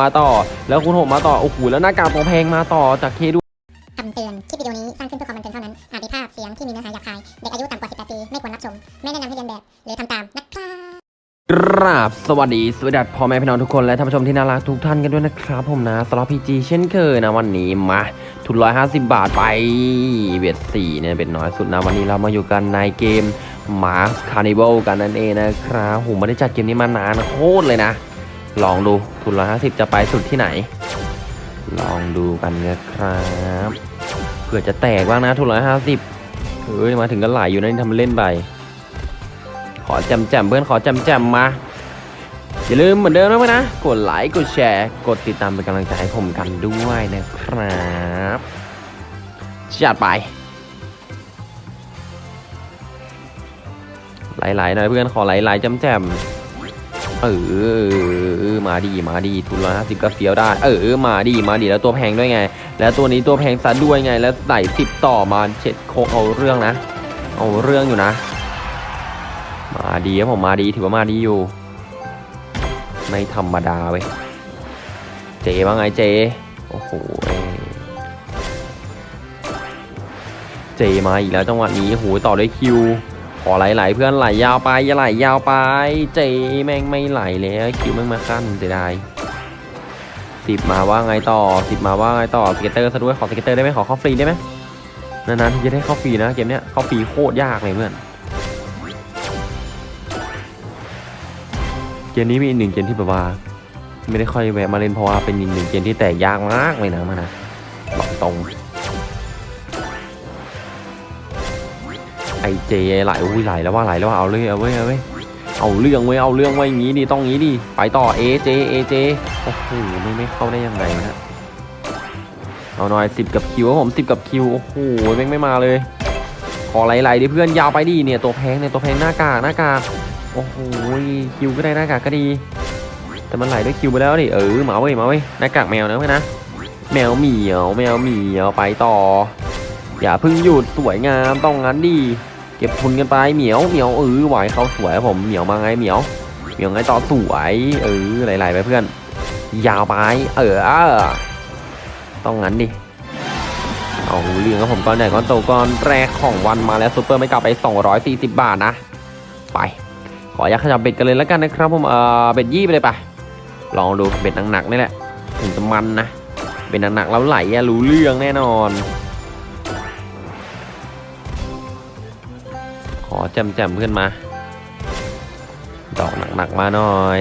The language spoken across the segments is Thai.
มาต่อ แล้วคูณหกมาต่อ โอ้โห แล้วหน้ากากตัวแพงมาต่อจากเคดูคำเตือน คลิปวิดีโอนี้สร้างขึ้นเพื่อความบันเทิงเท่านั้น อาจมีภาพเสียงที่มีเนื้อหาหยาบคาย เด็กอายุต่ำกว่า 18 ปี ไม่ควรรับชม ไม่แนะนำให้เรียนแบบ หรือทำตามนะครับกราบสวัสดีสวัสดีพ่อแม่พี่น้องทุกคนและท่านผู้ชมที่น่ารักทุกท่านกันด้วยนะครับผมนะสล็อตพีจีเช่นเคยนะวันนี้มาทุนร้อยห้าสิบบาทไปเบียดสี่เนี่ยเป็นน้อยสุดนะวันนี้เรามาอยู่กันในเกม Mars Carnival กันนั่นเองนะครับผมไม่ได้จัดเกมนี้มานานโคตรเลยนะ ลองดูทุนร้อยห้าสิบจะไปสุดที่ไหน ลองดูกันนะครับเผื่อจะแตกบ้างนะทุนร้อยห้าสิบเฮ้ยมาถึงก็ไหลอยู่นะนี่ทำเล่นไปขอแจมแจมเพื่อนขอแจมแจมมาอย่าลืมเหมือนเดิมนะเพื่อนนะกดไลค์กดแชร์กดติดตามเป็นกำลังใจให้ผมกันด้วยนะครับจัดไปไหลๆหน่อยเพื่อนขอไหลๆแจมแจม เออมาดีมาดีทุนร้อยห้าสิบก็เฟี้ยวได้ เออมาดีมาดีแล้วตัวแพงด้วยไง แล้วตัวนี้ตัวแพงซะด้วยไง แล้วไหลสิบต่อมาเช็ดโคเอาเรื่องนะ เอาเรื่องอยู่นะ มาดีครับผมมาดีถือว่ามาดีอยู่ ไม่ธรรมดาเว้ยเจว่าไงเจโอ้โหเอ้ยJ มาอีกแล้วจังหวะนี้โหต่อด้วย Q ขอไหลๆเพื่อนไหลยาวไปอย่าไหลยาวไป J แม่งไม่ไหลแล้ว Q แม่งมาคั่นเสียดายสิบมาว่าไงต่อสิบมาว่าไงต่อ scatter ซะด้วยขอ scatter ได้ไหมขอเข้าฟรีได้ไหมนานๆที่จะได้เข้าฟรีนะเกมเนี้ยเข้าฟรีโคตรยากเลยเพื่อนเกมนี้มีอีกหนึ่งเกมที่แบบว่าไม่ได้ค่อยแวะมาเล่นเพราะว่าเป็นอีกหนึ่งเกมที่แตกยากมากเลยนะมันนะบอกตรง ไอเจไหลอุ้ยไหลแล้วว่าไหลแล้วว่าเอาเลยเอาเว้ยเอาเว้ยเอาเรื่องเว้ยเอาเรื่องไว้อย่างงี้ดิต้องงี้ดิไปต่อเอเจเอเจโอ้โหไม่ไม่เข้าได้ยังไงนะเอาหน่อยสิบกับคิวครับผมสิบกับคิวโอ้โหแม่งไม่มาเลย ขอไหลๆดิเพื่อนยาวไปดิเนี่ยตัวแพงเนี่ยตัวแพงหน้ากากหน้ากากโอ้โหคิวก็ได้หน้ากากก็ดี แต่มันไหลด้วยคิวไปแล้วดิเออมาเว้ยมาเว้ยหน้ากากแมวนะเพื่อนนะแมวเหมียวแมวเหมียวไปต่อ อย่าพิ่งหยุดสวยงามต้องงั้นดิ เก็บทุนกันไปเหมียวเหมียวเออไหวเขาสวยครับผมเหมียวมาไงเหมียวเหมียวไงต่อสวยเออไหลๆไปเพื่อน ยาวไปเออต้องงั้นดิเอาเรื่องครับผมก้อนใหญ่ก้อนโตก้อนแรกของวันมาแล้วซูเปอร์ไม่กลับไป 240 บาทนะ ไป ขออยากขยับเบ็ดกันเลยแล้วกันนะครับผมเออเบ็ดยี่ไปเลยปะลองดูเบ็ดหนักๆนี่แหละถึงจะมันนะเบ็ดหนักๆแล้วไหลอะรู้เรื่องแน่นอน อแจมๆเพื่อนมา ดอกหนักๆมาหน่อย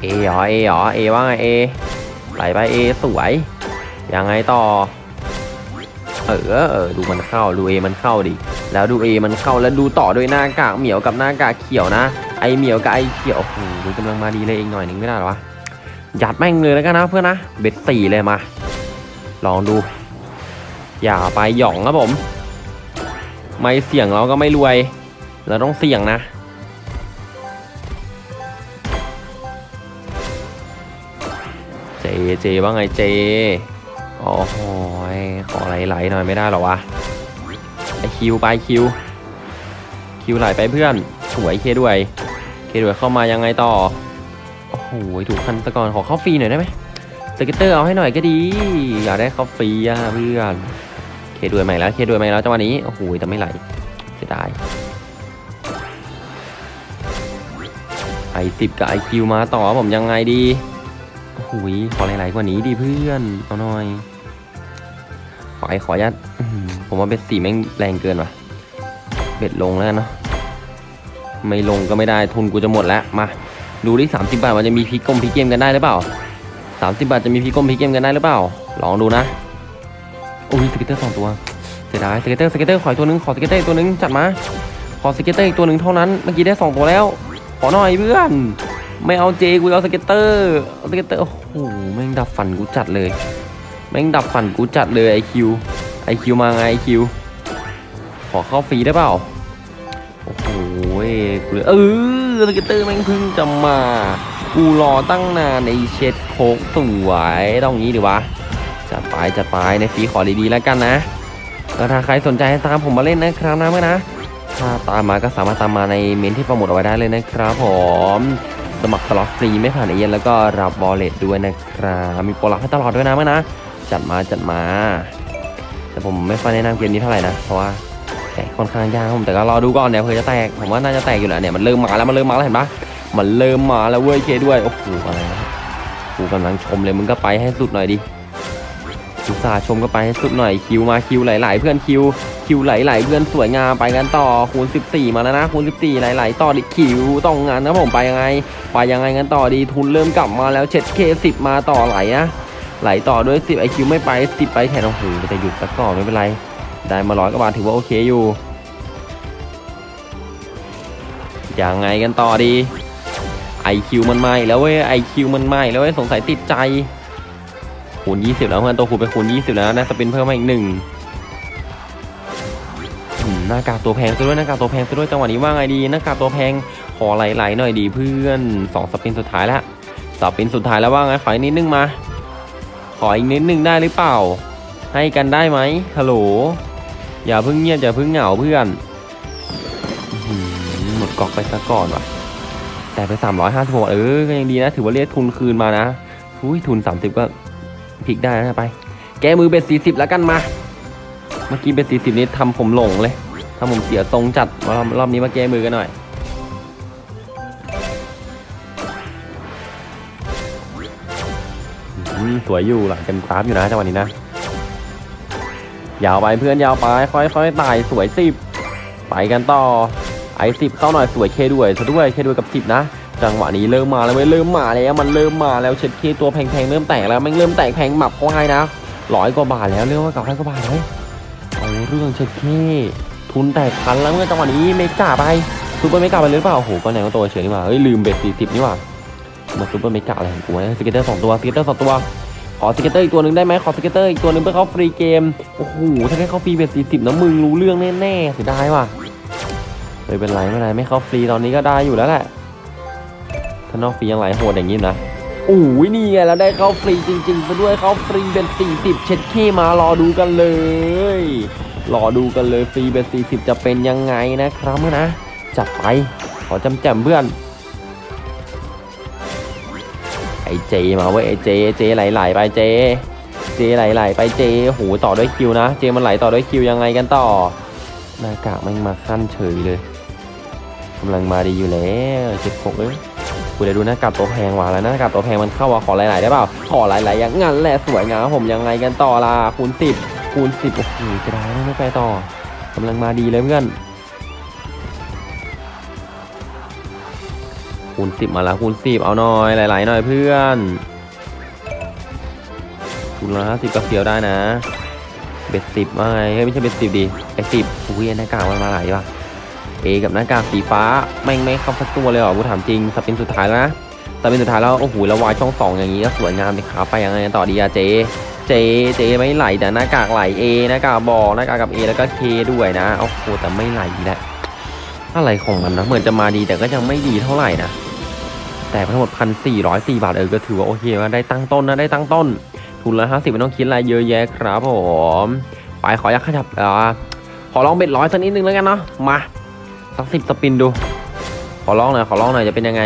เอเหรอเอเหรอเอว่าไงเอไหลไปเอสวย ยังไงต่อ เออเออดูมันเข้าดูเอมันเข้าดิ แล้วดูเอมันเข้าแล้วดูต่อด้วยหน้ากากเหมียวกับหน้ากากเขียวนะ ไอเหมียวกับไอเขียวโอ้โหกำลังมาดีเลยเองหน่อยนึงไม่ได้หรอวะยัดแม่งเลยแล้วกันนะเพื่อนนะ เบ็ดสี่เลยมา ลองดู อย่าไปหย่องครับผม ไม่เสี่ยงเราก็ไม่รวย เราต้องเสี่ยงนะ เจเจว่าไงเจโอ้โหยขอไหลๆหน่อยไม่ได้หรอวะไอ Q ไป Q Q ไหลไปเพื่อนสวย K ด้วย K ด้วยเข้ามายังไงต่อ โอ้โหถูกคันตะกอนขอเข้าฟรีหน่อยได้ไหม scatter เอาให้หน่อยก็ดี อยากได้เข้าฟรีอะเพื่อน K ด้วยใหม่แล้ว K ด้วยใหม่แล้วจังหวะนี้โอ้โหแต่ไม่ไหลเสียดายไอสิบกับไอคิวมาต่อผมยังไงดีโอ้โหขอหลๆกว่านี้ดีเพื่อนเอาหน่อยขอไอขอยัดผมว่าเบ็ดสี่แม่งแรงเกินว่ะเบ็ดลงแล้วเนาะไม่ลงก็ไม่ได้ทุนกูจะหมดแล้วมาดูดิสามสิบาทมันจะมีพีกลมพีเกมกันได้หรือเปล่าสามสิบาทจะมีพีกลมพีเกมกันได้หรือเปล่าลองดูนะ โอ้ยสเก็ตเตอร์สองตัวเสียดายสเก็ตเตอร์สเก็ตเตอร์ขออีกตัวหนึงขอสเก็ตเตอร์อีกตัวหนึงจัดมาขอสเก็ตเตอร์อีกตัวหนึ่งเท่านั้นเมื่อกี้ได้สองตัวแล้ว ขอหน่อยเพื่อน ไม่เอาเจกูเอาสเก็ตเตอร์เอาสเก็ตเตอร์โอ้โหแม่งดับฟันกูจัดเลยแม่งดับฟันกูจัดเลยไอคิวไอคิวมาไงไอคิวขอเข้าฟรีได้เปล่าโอ้โหกูเลยเออสเก็ตเตอร์แม่งเพิ่งจะมา กูรอตั้งนานในเช็ดโคกสวยต้องงี้ดีวะ จัดไปจัดไปในฟรีขอดีๆแล้วกันนะถ้าใครสนใจตามผมมาเล่นนะครับนะเพื่อนนะ ถ้าตามมาก็สามารถตามมาในเมนต์ที่โปรโมทเอาไว้ได้เลยนะครับผมสมัครสล็อตฟรีไม่ผ่านเอเย่นต์แล้วก็รับ wallet ด้วยนะครับมีโปรหลักให้ตลอดด้วยนะเพื่อนนะ จัดมาจัดมา แต่ผมไม่ค่อยแนะนำเกมนี้เท่าไหร่นะ เพราะว่าแตกค่อนข้างยากผมแต่ก็รอดูก่อนเดี๋ยวเผื่อจะแตกผมว่าน่าจะแตกอยู่แหละเนี่ยมันเริ่มมาแล้วมันเริ่มมาแล้วเห็นปะมันเริ่มมาแล้วเว้ย K ด้วยโอ้โหอะไรนะกูกำลังชมเลยมึงก็ไปให้สุดหน่อยดิ อุตส่าห์ชมก็ไปให้สุดหน่อย Q มา Q ไหลๆเพื่อน Q Q ไหลๆเพื่อนสวยงามไปกันต่อคูณ 14 มาแล้วนะคูณ 14 ไหลๆต่อดิ Q ต้องงานนะผมไปยังไง ไปยังไงกันต่อดีทุนเริ่มกลับมาแล้วเช็ด K สิบมาต่อไหลนะไหลต่อด้วย 10ไอ้ Q ไม่ไป10ไปแทนโอ้โหแต่หยุดสักก่อนไม่เป็นไร ได้มาร้อยกว่าบาทถือว่าโอเคอยู่ยังไงกันต่อดีไอ้ Q มันมาแล้วเว้ยไอ้ Q มันมาแล้วเว้ยสงสัยติดใจ คูณ20 แล้วเพื่อนตัวคูณไปคูณ20 แล้วนะสปินเพิ่มมาอีกหนึ่งหน้ากากตัวแพงซะด้วยหน้ากากตัวแพงซะด้วยจังหวะนี้ว่าไงดีหน้ากากตัวแพงขอไหลๆหน่อยดีเพื่อนสองสปินสุดท้ายแล้วสปินสุดท้ายแล้วว่าไงขออีกนิดนึงมา ขออีกนิดนึงได้หรือเปล่า ให้กันได้ไหมฮัลโหลอย่าเพิ่งเงียบอย่าเพิ่งเหงาเพื่อนหมดกอกไปซะก่อนว่ะแต่ไป356เออก็ยังดีนะ ถือว่าเรียกทุนคืนมานะอุ้ยทุน 30 ก็ พลิกได้นะไป แกมือเป็น40แล้วกันมา เมื่อกี้เป็น40นี้ทำผมหลงเลยทำผมเสียทรงจัดมารอบรอบนี้มาแก้มือกันหน่อย สวยอยู่หลังกันกราฟอยู่นะจังหวะนี้นะ ยาวไปเพื่อนยาวไป ค่อยๆไต่สวยสิบไปกันต่อไอสิบเข้าหน่อยสวยเคด้วยซะด้วยเคด้วยกับสิบนะ จังหวะนี้เริ่มมาแล้วเว้ยเริ่มมาแล้วมันเริ่มมาแล้วเช็ดเคตัวแพงๆเริ่มแตกแล้วมันเริ่มแตกแพงหมับควายนะร้อยกว่าบาทแล้วเรียกว่ากับร้อยกว่าบาทเลยเอาเรื่องเช็ดเคทุนแตกพันแล้วเมื่อจังหวะนี้ไม่กล้าไปซูเปอร์ไม่กล้าไปหรือเปล่าโอ้โหก็แนวตัวเฉยนี่หว่าเฮ้ยลืมเบ็ดสี่สิบนี่หว่ามาซูเปอร์ไม่กล้าอะไรของกูนะสเก็ตเตอร์สองตัวสเก็ตเตอร์สองตัวขอสเก็ตเตอร์อีกตัวหนึ่งได้ไหมขอสเก็ตเตอร์อีกตัวหนึ่งเพื่อเข้าฟรีเกมโอ้โหถ้าแค่เข้าฟรีเป็นสี่สิบนะมึงรู้เรื่องแน่ๆเสียดายว่ะไม่เป็นไรไม่เป็นไรไม่เข้าฟรีตอนนี้ก็ได้อยู่แล้วแหละ ถ้านอกฟรียังไหลโหดอย่างนี้นะโอ้ยนี่ไงแล้วได้เข้าฟรีจริงๆไปด้วยเข้าฟรีเป็น 40 เช็ดขี้มารอดูกันเลย รอดูกันเลยฟรีเป็น 40 จะเป็นยังไงนะครับเพื่อนนะ จัดไป ขอจำแจมเพื่อน ไอ้ Jมาเว้ยไอเจเจไหลๆไปเจ เจไหลๆไปเจโหต่อด้วยคิวนะ เจมันไหลต่อด้วยคิวยังไงกันต่อหน้ากากมันมาขั้นเฉยเลยกำลังมาดีอยู่แล้วเจ็ดหกเลย กูได้ดูหน้ากากตัวแพงว่ะแล้วหน้ากากตัวแพงมันเข้าว่ะขอหลๆได้เปล่าขอหลๆอย่างงั้นแหละสวยงามผมยังไงกันต่อล่ะคูณสิบคูณสิบโอ้โหจะได้ไม่ไปต่อกำลังมาดีเลยเพื่อนคูณสิบมาแล้วคูณสิบเอาหน่อย หลายๆหน่อยเพื่อนคูณละห้าสิบก็เฟียวได้นะเบ็ดสิบว่าไงไม่ใช่เบ็ดสิบดิไอสิบอุ้ยหน้ากากมันมาหลายว่ะ เอกับหน้ากากสีฟ้าแม่งไม่เข้าสักตัวเลยเหรอกูถามจริงสปินสุดท้ายแล้วนะสปินสุดท้ายแล้วโอ้โหแล้ววายช่องสองอย่างนี้ก็สวยงามเลยขาไปยังไงต่อดีอะเจเจเจไม่ไหลแต่หน้ากากไหลเอหน้ากากบอหน้ากากกับเอแล้วก็เคด้วยนะโอ้โหแต่ไม่ไหลแหละอะไรของมันนะเหมือนจะมาดีแต่ก็ยังไม่ดีเท่าไหร่นะแต่ทั้งหมดพันสี่ร้อยสี่บาทเออก็ถือว่าโอเคว่าได้ตั้งต้นนะได้ตั้งต้น ทุนละห้าสิบไม่ต้องคิดอะไรเยอะแยะครับผมไปขออยากขยับอ่าขอลองเบ็ดร้อยสักนิดนึงแล้วกันเนาะมา สักสิบสปินดู ขอลองหน่อยขอลองหน่อยจะเป็นยังไง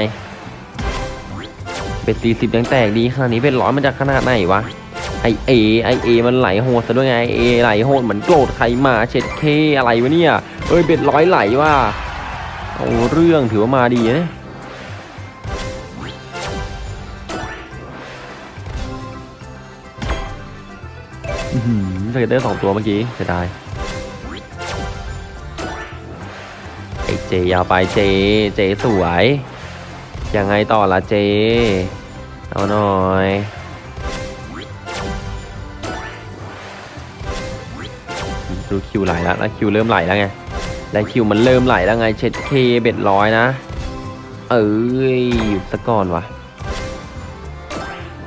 เบ็ดสี่สิบยังแตกดีขนาดนี้เบ็ดร้อยมันจะขนาดไหนวะไอเอไอเอมันไหลโหดซะด้วยไงไอเอไหลโหดเหมือนโกรธใครมาเช็ดเคอะไรวะเนี่ยเอ้ยเบ็ดร้อยไหลว่ะเอาเรื่องถือว่ามาดีนะอื้อหือสเกตเตอร์สองตัวเมื่อกี้เสียดาย เจยาวไปเจ เจสวย ยังไงต่อละเจ เอาหน่อย ดู Q ไหลแล้วแล้ว Q เริ่มไหลแล้วไง แล้ว Q มันเริ่มไหลแล้วไงเช็ด K bet ร้อยนะ เอ้ยหยุดซะก่อนวะ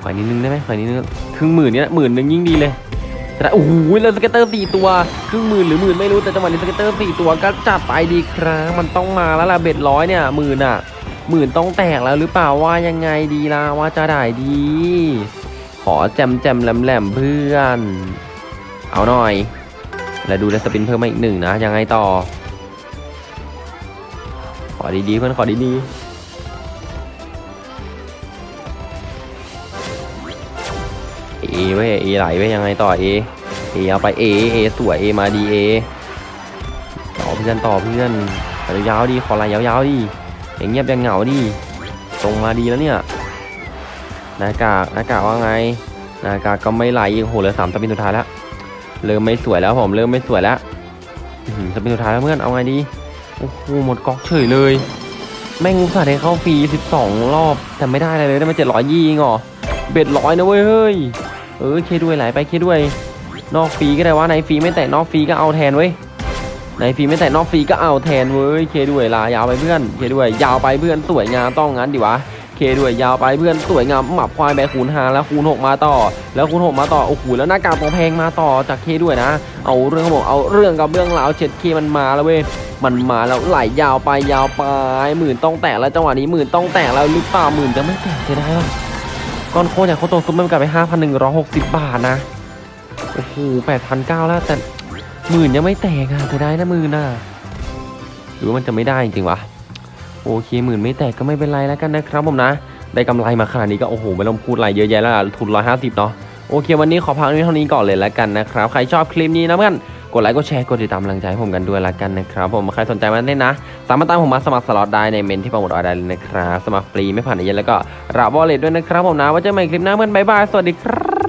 ขอนิดนึงได้ไหมขอนิดนึงครึ่งหมื่นเนี้ยหมื่นนึงยิ่งดีเลย แต่โอ้โหแล้ว scatter สี่ตัวครึ่งหมื่นหรือหมื่นไม่รู้แต่จังหวะนี้ scatter สี่ตัวก็จัดไปดีครับมันต้องมาแล้วล่ะ bet ร้อยเนี่ยหมื่นอะหมื่นต้องแตกแล้วหรือเปล่าว่ายังไงดีล่ะว่าจะได้ดี ขอแจมแจมแหลมแหลมเพื่อน เอาหน่อย แล้วดูในสปินเพิ่มมาอีกหนึ่งนะยังไงต่อ ขอดีๆเพื่อนขอดี เอเว้เอไหลเว้ยังไงต่อเอเอเอาไปเอเอสวยเอมาดีเอต่อเพื่อนต่อเพื่อนยาวๆดีขอไหลยาวๆดีอย่างเงียบยังเหงาดีตรงมาดีแล้วเนี่ยหน้ากากหน้ากากว่าไงหน้ากากก็ไม่ไหลอีกโหเหลือสามสปินสุดท้ายแล้วเริ่มไม่สวยแล้วผมเริ่มไม่สวยแล้วสปินสุดท้ายแล้วเพื่อนเอาไงดีโอ้โหหมดก๊อกเฉยเลยแม่งอุตส่าห์ได้เข้าฟรี 12 รอบ แต่ไม่ได้อะไรเลย ได้มา700ยี่งเหรอเบ็ดร้อยนะเว้ยเฮ้ย เออเคด้วยไหลไปเคด้วย นอกฟรีก็ได้วะในฟรีไม่แตะนอกฟรีก็เอาแทนเว้ยในฟรีไม่แตะนอกฟรีก็เอาแทนเว้ยเคด้วยลายาวไปเพื่อนเคด้วย ยาวไปเพื่อนสวยงามต้องงั้นดิวะเคด้วยยาวไปเพื่อนสวยงามหมับควายแบคูณหาแล้วคูณหกมาต่อ แล้วคูณหกมาต่อโอ้โหแล้วหน้ากากตัวแพงมาต่อจากเคด้วยนะ เอาเรื่องเขาบอกเอาเรื่องกับเรื่องราวเช็ดเคมันมาแล้วเว้ยมันมาแล้วไหลยาวไปยาวไปหมื่นต้องแตะแล้วจังหวะนี้หมื่นต้องแตะแล้วหรือเปล่าหมื่นจะไม่แตะใช่ได้ ก้อนโคตรจากโคตรซุปมันกลับไปห้าพันหนึ่งร้อหกสิบบาทนะ โอ้โหแปดพันเก้าแล้วแต่หมื่นยังไม่แตกอะจะได้นะหมื่นอะ หรือว่ามันจะไม่ได้จริงวะ โอเคหมื่นไม่แตกก็ไม่เป็นไรแล้วกันนะครับผมนะ ได้กำไรมาขนาดนี้ก็โอ้โหไม่ต้องพูดอะไรเยอะแยะแล้วทุนร้อยห้าสิบเนาะ โอเควันนี้ขอพักนี้เท่านี้ก่อนเลยแล้วกันนะครับ ใครชอบคลิปนี้นะเพื่อน กดไลค์กดแชร์กดติดตามกำลังใจให้ผมกันด้วยละกันนะครับผมใครสนใจมาเล่นนะ สามารถตามผมมาสมัครสล็อตได้ในเมนต์ที่โปรโมทเอาไว้ได้เลยนะครับสมัครฟรีไม่ผ่านเอเย่นต์แล้วก็รับ wallet ด้วยนะครับผมนะไว้เจอกันใหม่คลิปหน้าเพื่อนบายบายสวัสดีครับ